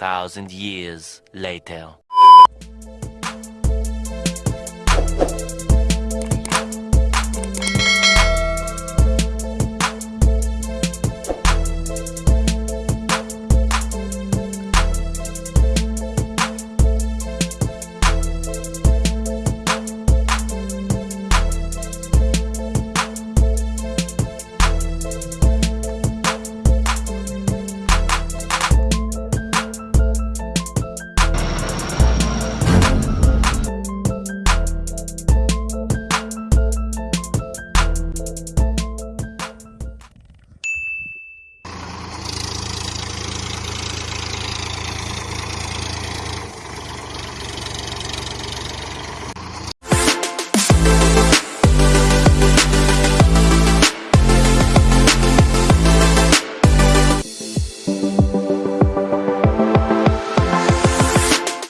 thousand years later.